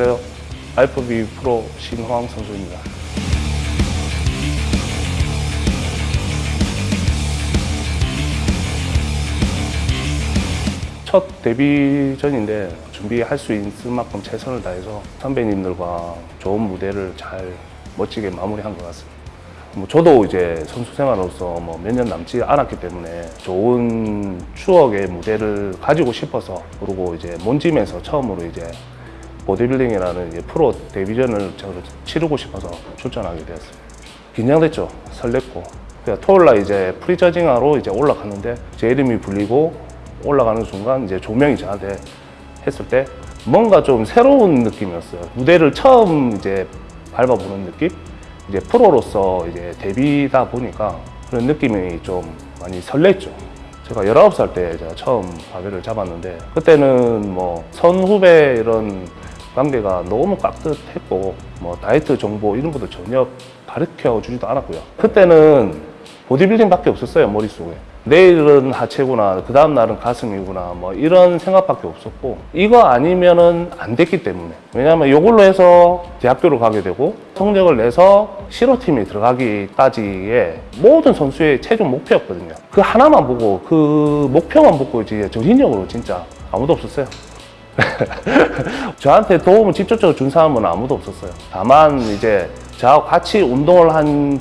안녕하세요. 알프비 프로 신호왕 선수입니다. 첫 데뷔전인데 준비할 수 있을 만큼 최선을 다해서 선배님들과 좋은 무대를 잘 멋지게 마무리한 것 같습니다. 뭐 저도 이제 선수 생활로서 뭐 몇 년 남지 않았기 때문에 좋은 추억의 무대를 가지고 싶어서 그리고 이제 몬짐에서 처음으로 이제 보디빌딩이라는 프로 데뷔전을 치르고 싶어서 출전하게 되었습니다. 긴장됐죠. 설렜고. 그러니까 토요일 날 이제 prejudging하러 이제 올라갔는데 제 이름이 불리고 올라가는 순간 이제 조명이 저한테 했을 때 뭔가 좀 새로운 느낌이었어요. 무대를 처음 이제 밟아보는 느낌? 이제 프로로서 이제 데뷔다 보니까 그런 느낌이 좀 많이 설렜죠. 제가 19살 때 제가 처음 바벨을 잡았는데 그때는 뭐 선후배 이런 관계가 너무 깍듯했고 뭐 다이어트 정보 이런 것도 전혀 가르쳐 주지도 않았고요. 그때는 보디빌딩밖에 없었어요 머릿속에. 내일은 하체구나, 그 다음 날은 가슴이구나, 뭐 이런 생각밖에 없었고 이거 아니면은 안 됐기 때문에 왜냐하면 이걸로 해서 대학교를 가게 되고 성적을 내서 실업팀이 들어가기까지의 모든 선수의 최종 목표였거든요. 그 하나만 보고 그 목표만 보고 이제 정신력으로 진짜 아무도 없었어요. 저한테 도움을 직접적으로 준 사람은 아무도 없었어요. 다만 이제 저하고 같이 운동을 한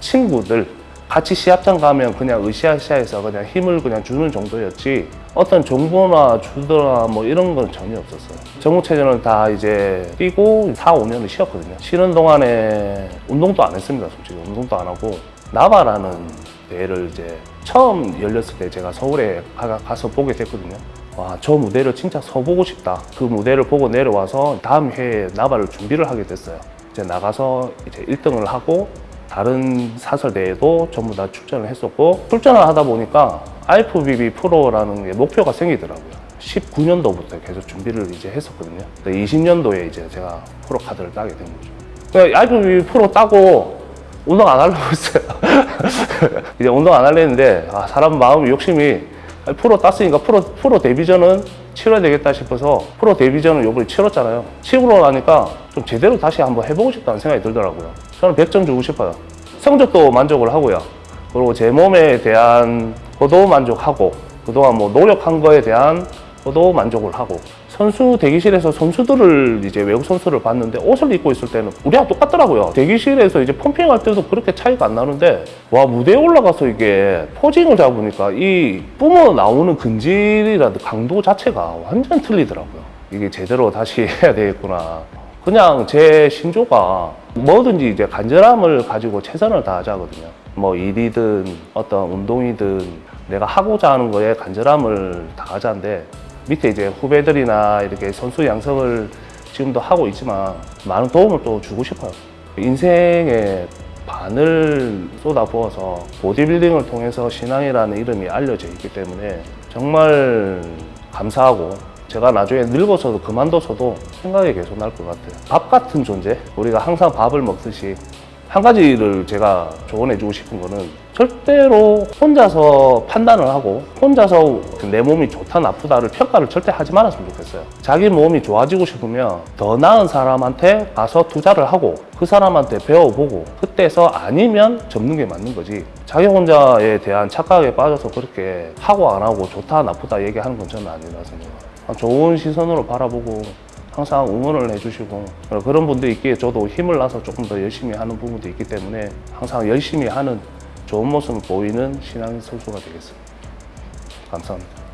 친구들 같이 시합장 가면 그냥 으쌰으쌰해서 그냥 힘을 그냥 주는 정도였지 어떤 정보나 주더라 뭐 이런 건 전혀 없었어요. 전국체전을 다 이제 뛰고 4, 5년을 쉬었거든요. 쉬는 동안에 운동도 안 했습니다. 솔직히 운동도 안 하고 나바라는 대회를 이제 처음 열렸을 때 제가 서울에 가- 가서 보게 됐거든요. 와, 저 무대를 진짜 서보고 싶다. 그 무대를 보고 내려와서 다음 해에 나발을 준비를 하게 됐어요. 이제 나가서 이제 1등을 하고 다른 사설대회도 전부 다 출전을 했었고 출전을 하다 보니까 IFBB 프로라는 게 목표가 생기더라고요. 19년도부터 계속 준비를 이제 했었거든요. 20년도에 이제 제가 프로 카드를 따게 된 거죠. 그러니까 IFBB 프로 따고 운동 안 하려고 했어요. 이제 운동 안 하려 했는데 아, 사람 마음 욕심이 프로 땄으니까 프로, 프로 데뷔전은 치러야 되겠다 싶어서 프로 데뷔전을 요번에 치렀잖아요. 치고 나니까 좀 제대로 다시 한번 해보고 싶다는 생각이 들더라고요. 저는 100점 주고 싶어요. 성적도 만족을 하고요. 그리고 제 몸에 대한 것도 만족하고 그동안 뭐 노력한 거에 대한 것도 만족을 하고 선수 대기실에서 선수들을 이제 외국 선수를 봤는데 옷을 입고 있을 때는 우리랑 똑같더라고요. 대기실에서 이제 펌핑할 때도 그렇게 차이가 안 나는데 와 무대에 올라가서 이게 포징을 잡으니까 이 뿜어 나오는 근질이라든 강도 자체가 완전 틀리더라고요. 이게 제대로 다시 해야 되겠구나. 그냥 제 신조가 뭐든지 이제 간절함을 가지고 최선을 다하자거든요. 뭐 일이든 어떤 운동이든 내가 하고자 하는 거에 간절함을 다하자인데 밑에 이제 후배들이나 이렇게 선수 양성을 지금도 하고 있지만 많은 도움을 또 주고 싶어요. 인생의 반을 쏟아부어서 보디빌딩을 통해서 신앙이라는 이름이 알려져 있기 때문에 정말 감사하고 제가 나중에 늙어서도 그만둬서도 생각이 계속 날 것 같아요. 밥 같은 존재? 우리가 항상 밥을 먹듯이 한 가지를 제가 조언해주고 싶은 거는 절대로 혼자서 판단을 하고 혼자서 내 몸이 좋다 나쁘다를 평가를 절대 하지 말았으면 좋겠어요. 자기 몸이 좋아지고 싶으면 더 나은 사람한테 가서 투자를 하고 그 사람한테 배워보고 그때서 아니면 접는 게 맞는 거지. 자기 혼자에 대한 착각에 빠져서 그렇게 하고 안 하고 좋다 나쁘다 얘기하는 건 저는 아니라 생각해요. 좋은 시선으로 바라보고 항상 응원을 해주시고 그런 분들이 있기에 저도 힘을 나서 조금 더 열심히 하는 부분도 있기 때문에 항상 열심히 하는 좋은 모습을 보이는 신앙 선수가 되겠습니다. 감사합니다.